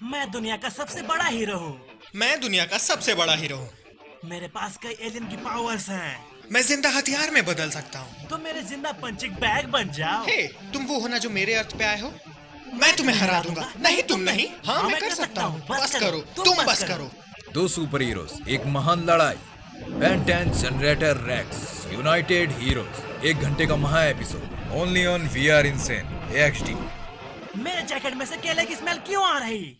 मैं दुनिया का सबसे बड़ा हीरो हूँ। मैं दुनिया का सबसे बड़ा हीरो हूँ। मेरे पास कई एलियन की पावर्स हैं। मैं ज़िंदा हथियार में बदल सकता हूँ। तो मेरे ज़िंदा पंचिंग बैग बन जाओ। हे तुम वो होना जो मेरे अर्थ पे आए हो? मैं तुम्हें हरा दूँगा। नहीं तुम नहीं। हाँ, हाँ मैं कर सकता हूँ। बस करो। तुम बस करो। दो सुपर हीरोज एक महान लड़ाई Ben Ten generator Rex united heroes एक घंटे का महा episode only on we are insane XT मेरे जैकेट में से केले की स्मेल क्यों आ रही?